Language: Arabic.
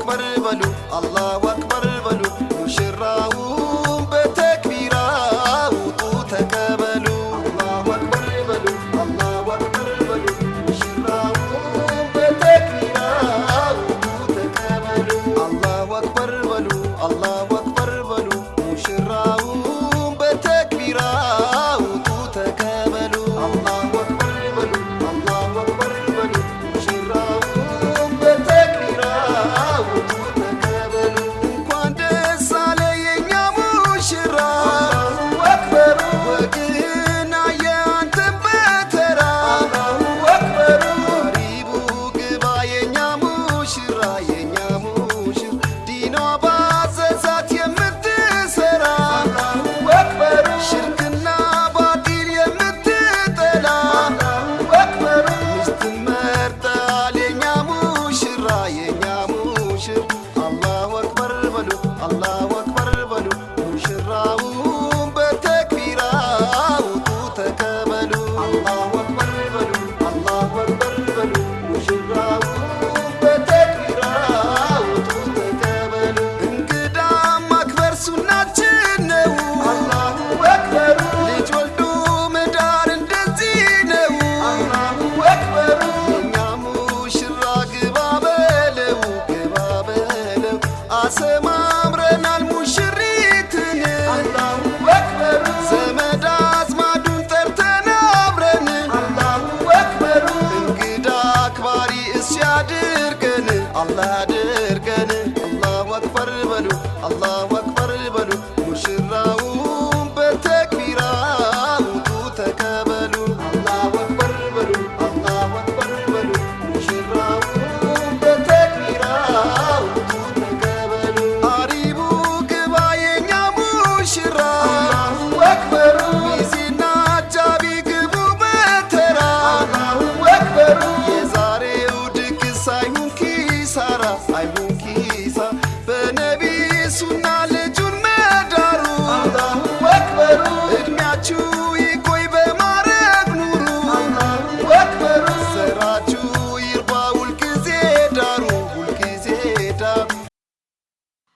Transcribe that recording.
أكبر بلو الله አድርገን አላህ አድርገን አላሁ አክበር በሉ አላሁ አክበር በሉ ሙሽራው